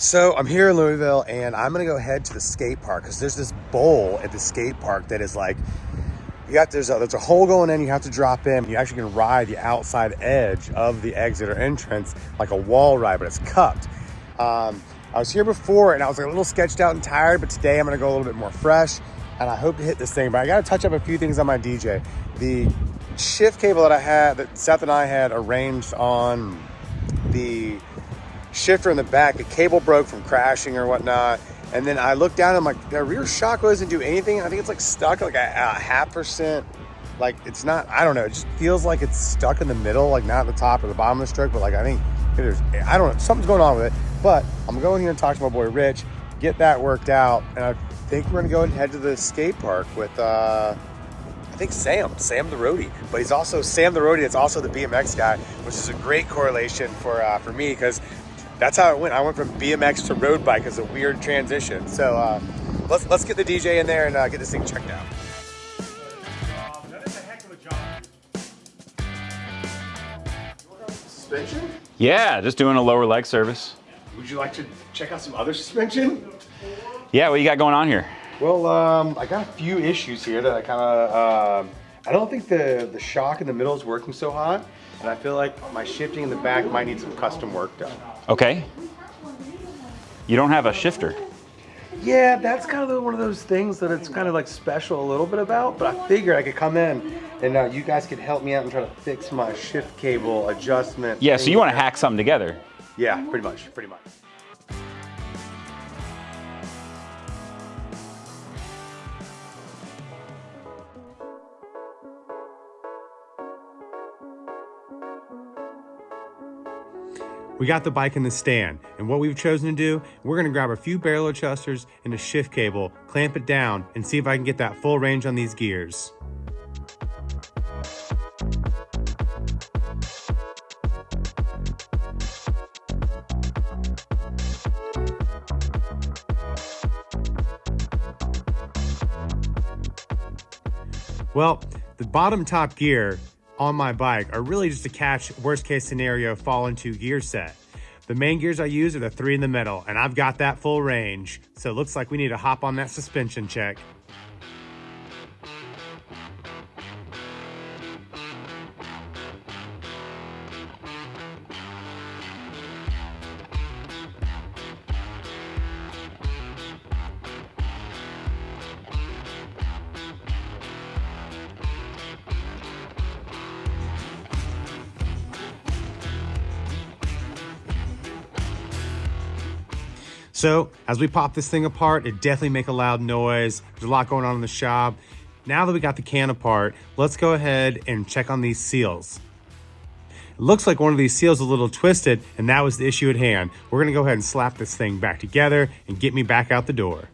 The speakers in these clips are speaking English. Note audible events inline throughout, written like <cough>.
So I'm here in Louisville and I'm gonna go head to the skate park because there's this bowl at the skate park that is like you got there's a there's a hole going in, you have to drop in. You actually can ride the outside edge of the exit or entrance like a wall ride, but it's cupped. Um, I was here before and I was like a little sketched out and tired, but today I'm gonna go a little bit more fresh and I hope to hit this thing. But I gotta touch up a few things on my DJ. The shift cable that I had, that Seth and I had arranged on the shifter in the back, the cable broke from crashing or whatnot. And then I looked down and I'm like, the rear shock doesn't do anything. I think it's like stuck like a, a half percent. Like it's not, I don't know. It just feels like it's stuck in the middle, like not at the top or the bottom of the stroke, but like I think there's, I don't know, something's going on with it. But I'm going here and talk to my boy Rich, get that worked out. And I think we're gonna go and head to the skate park with, uh, I think Sam, Sam the roadie, but he's also Sam the roadie. It's also the BMX guy, which is a great correlation for uh, for me because that's how it went. I went from BMX to road bike as a weird transition. So uh, let's let's get the DJ in there and uh, get this thing checked out. Suspension? Yeah, just doing a lower leg service. Would you like to check out some other suspension? Yeah, what you got going on here? Well, um, I got a few issues here that I kind of, um, I don't think the, the shock in the middle is working so hot. And I feel like my shifting in the back might need some custom work done. Okay. You don't have a shifter. Yeah, that's kind of one of those things that it's kind of like special a little bit about, but I figured I could come in and uh, you guys could help me out and try to fix my shift cable adjustment. Yeah, so you want to hack something together. Yeah, pretty much, pretty much. We got the bike in the stand, and what we've chosen to do, we're gonna grab a few barrel adjusters and a shift cable, clamp it down, and see if I can get that full range on these gears. Well, the bottom top gear on my bike are really just to catch worst case scenario fall into gear set. The main gears I use are the three in the middle and I've got that full range. So it looks like we need to hop on that suspension check. So as we pop this thing apart, it definitely make a loud noise. There's a lot going on in the shop. Now that we got the can apart, let's go ahead and check on these seals. It looks like one of these seals is a little twisted and that was the issue at hand. We're gonna go ahead and slap this thing back together and get me back out the door.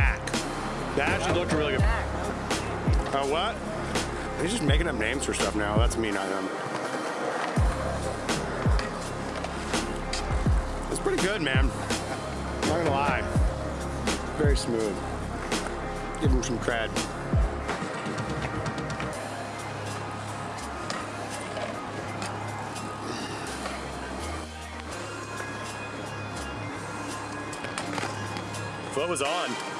180 knack. That actually looked really good. Oh, what? He's just making up names for stuff now. That's me, not him. It's pretty good, man. Not gonna lie. Very smooth. Give him some cred. Foot was on.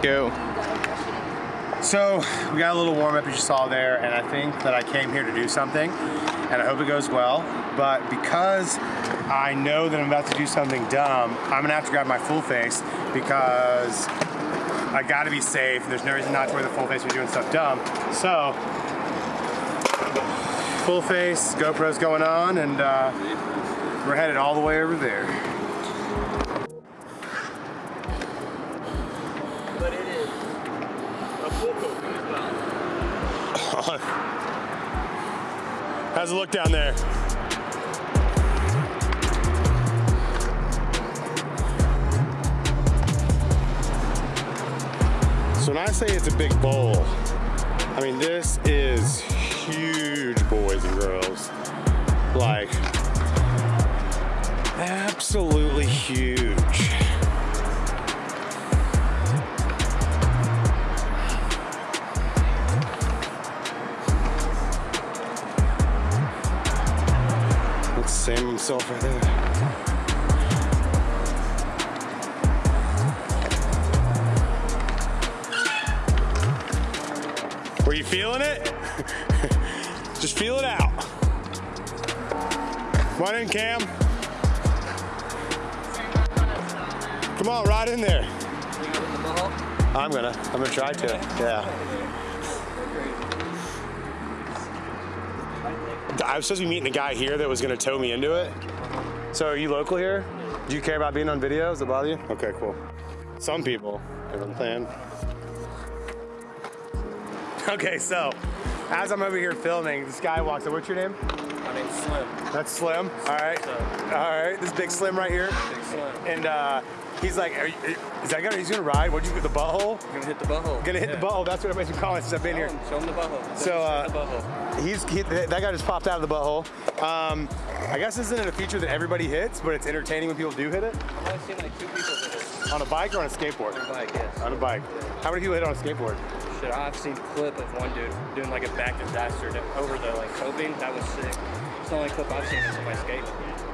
Go. So we got a little warm up as you saw there and I think that I came here to do something and I hope it goes well. But because I know that I'm about to do something dumb, I'm gonna have to grab my full face because I gotta be safe. There's no reason not to wear the full face when you're doing stuff dumb. So, full face, GoPro's going on, and uh, we're headed all the way over there. But it is a full coat as well. How's it look down there? So when I say it's a big bowl, I mean this is huge, boys and girls. Like, absolutely huge. That's Sam himself right there. Were you feeling it? <laughs> Just feel it out. Come on in, Cam. Come on, right in there. I'm gonna. I'm gonna try to. Yeah. I was supposed to be meeting a guy here that was gonna tow me into it. So are you local here? Do you care about being on video? Does it bother you? Okay, cool. Some people, you know what I'm saying? <laughs> Okay, so as I'm over here filming, this guy walks up. What's your name? My name's Slim. That's Slim. All right. So, All right. This big Slim right here. big Slim. And uh, he's like, are you, is that gonna? He's gonna ride? What'd you get the butthole? Gonna hit the butthole. Gonna hit the butthole. That's what everybody's been calling since I've been here. Show him the butthole. So, uh, the butthole. He's he, that guy just popped out of the butthole. Um, I guess this isn't it a feature that everybody hits, but it's entertaining when people do hit it I've only seen like two people hit it. on a bike or on a skateboard. On a bike, yes. On a bike. How many people hit on a skateboard? Shit, I've seen a clip of one dude doing like a back disaster to, over the like coping. That was sick. It's the only clip I've seen of somebody skate.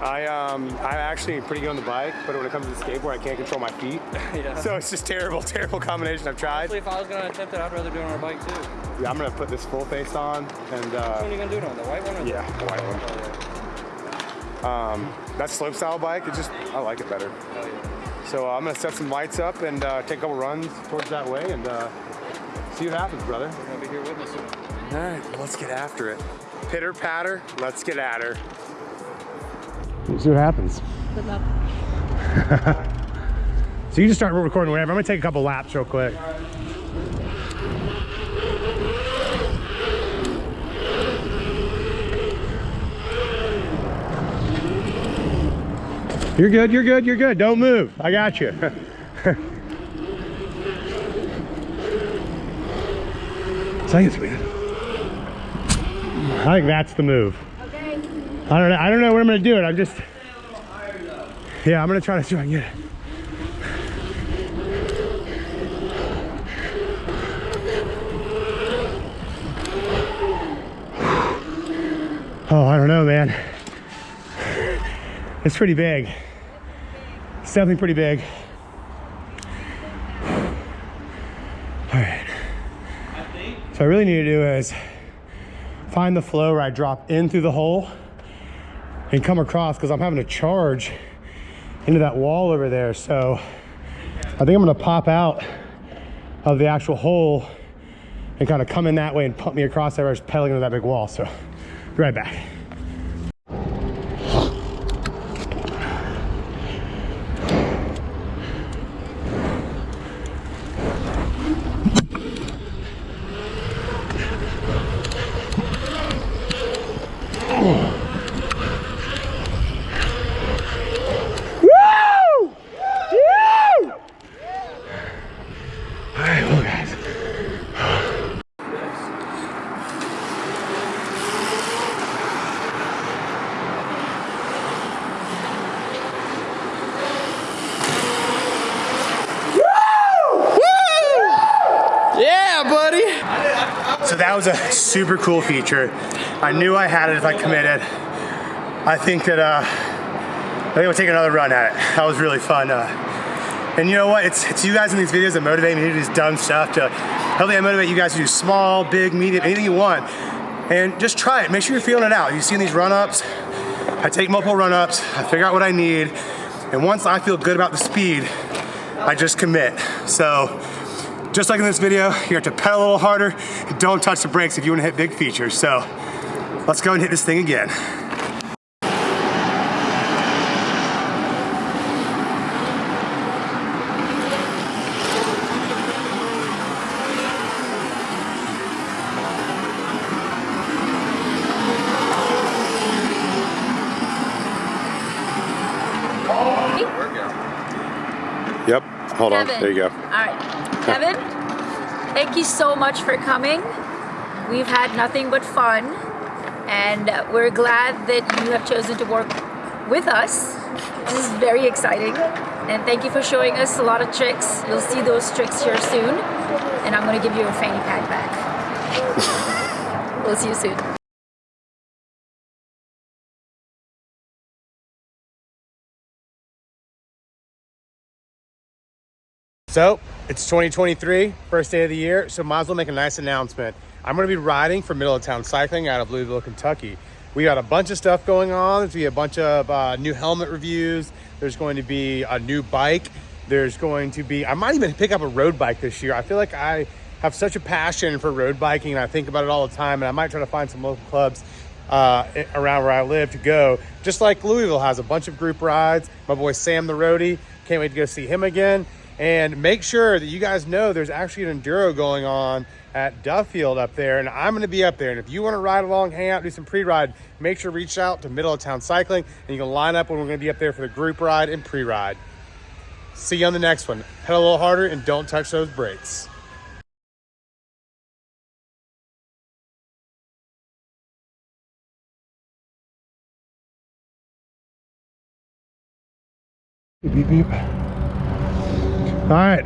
I um I'm actually pretty good on the bike, but when it comes to the skateboard, I can't control my feet. <laughs> <laughs> yeah. So it's just terrible, <laughs> terrible combination. I've tried. Honestly, if I was gonna attempt it, I'd rather do it on a bike too. Yeah, I'm gonna put this full face on, and Which one uh, are you gonna do it on? The white one or yeah, the white one. Oh, Um, that slope style bike, it just I like it better. yeah. Hell yeah. So uh, I'm gonna set some lights up and uh, take a couple runs towards that way and uh, see what happens, brother. We're gonna be here witnessing. All right, let's get after it. Pitter patter, let's get at her. See what happens. Good luck. <laughs> So you just start recording whatever. I'm gonna take a couple laps real quick. You're good, you're good, you're good. Don't move. I got you. <laughs> Thanks, man. I think that's the move. Okay. I don't know. I don't know what I'm gonna do it. I'm just. Yeah, I'm gonna try to try and get it. Oh, I don't know, man. It's pretty big. It's definitely pretty big. All right. So I really need to do is find the flow where I drop in through the hole and come across because I'm having to charge into that wall over there. So I think I'm gonna pop out of the actual hole and kind of come in that way and pump me across there, just pedaling into that big wall. So be right back. Woo! Woo! All right, well, guys. Yeah, buddy. So that was a super cool feature. I knew I had it if I committed. I think that uh, I think we'll take another run at it. That was really fun. Uh, And you know what? It's, it's you guys in these videos that motivate me to do this dumb stuff to hopefully I motivate you guys to do small, big, medium, anything you want. And just try it. Make sure you're feeling it out. You see these run-ups? I take multiple run-ups. I figure out what I need. And once I feel good about the speed, I just commit. So just like in this video, you have to pedal a little harder. Don't touch the brakes if you want to hit big features. So let's go and hit this thing again. Yep, hold on, there you go. All right. Kevin, thank you so much for coming. We've had nothing but fun, and we're glad that you have chosen to work with us. This is very exciting, and thank you for showing us a lot of tricks. You'll see those tricks here soon, and I'm going to give you a fanny pack back. we'll see you soon. So it's 2023, first day of the year, so might as well make a nice announcement. I'm gonna be riding for Middle of Town Cycling out of Louisville, Kentucky. We got a bunch of stuff going on. There's gonna be a bunch of uh, new helmet reviews. There's going to be a new bike. There's going to be, I might even pick up a road bike this year. I feel like I have such a passion for road biking and I think about it all the time and I might try to find some local clubs uh, around where I live to go. Just like Louisville has a bunch of group rides. My boy Sam the Roadie, can't wait to go see him again. And make sure that you guys know there's actually an enduro going on at Duffield up there, and I'm gonna be up there. And if you wanna ride along, hang out, do some pre-ride, make sure to reach out to Middle of Town Cycling, and you can line up when we're gonna be up there for the group ride and pre-ride. See you on the next one. Pedal a little harder and don't touch those brakes. Beep, beep. All right.